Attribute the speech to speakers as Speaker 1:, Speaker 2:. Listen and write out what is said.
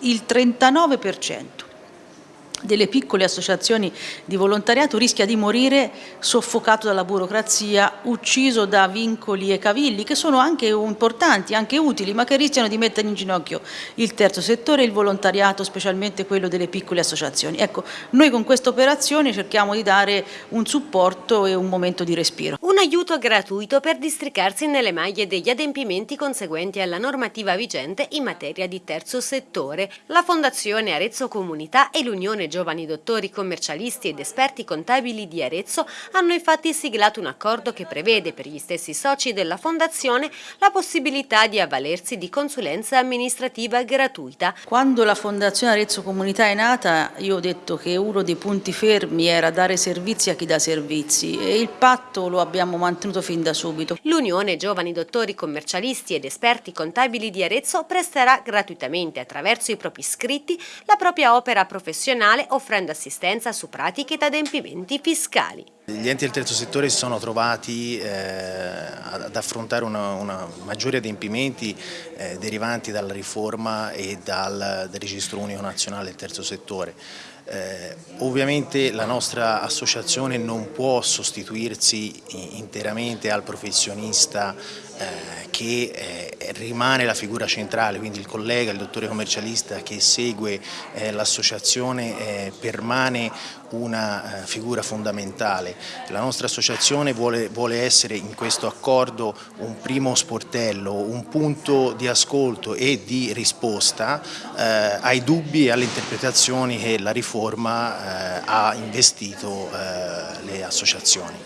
Speaker 1: il 39% delle piccole associazioni di volontariato rischia di morire soffocato dalla burocrazia, ucciso da vincoli e cavilli che sono anche importanti, anche utili, ma che rischiano di mettere in ginocchio il terzo settore e il volontariato, specialmente quello delle piccole associazioni. Ecco, noi con questa operazione cerchiamo di dare un supporto e un momento di respiro.
Speaker 2: Un aiuto gratuito per districarsi nelle maglie degli adempimenti conseguenti alla normativa vigente in materia di terzo settore. La Fondazione Arezzo Comunità e l'Unione giovani dottori commercialisti ed esperti contabili di Arezzo hanno infatti siglato un accordo che prevede per gli stessi soci della Fondazione la possibilità di avvalersi di consulenza amministrativa gratuita.
Speaker 1: Quando la Fondazione Arezzo Comunità è nata io ho detto che uno dei punti fermi era dare servizi a chi dà servizi e il patto lo abbiamo mantenuto fin da subito.
Speaker 2: L'Unione Giovani Dottori Commercialisti ed Esperti Contabili di Arezzo presterà gratuitamente attraverso i propri iscritti la propria opera professionale offrendo assistenza su pratiche ed adempimenti fiscali.
Speaker 3: Gli enti del terzo settore si sono trovati eh, ad affrontare una, una maggiori adempimenti eh, derivanti dalla riforma e dal, dal registro unico nazionale del terzo settore. Eh, ovviamente la nostra associazione non può sostituirsi interamente al professionista eh, che eh, rimane la figura centrale, quindi il collega, il dottore commercialista che segue eh, l'associazione permane una eh, figura fondamentale. La nostra associazione vuole, vuole, essere in questo accordo un primo sportello, un punto di ascolto e di risposta eh, ai dubbi e alle interpretazioni che la riforma eh, ha investito eh, le associazioni.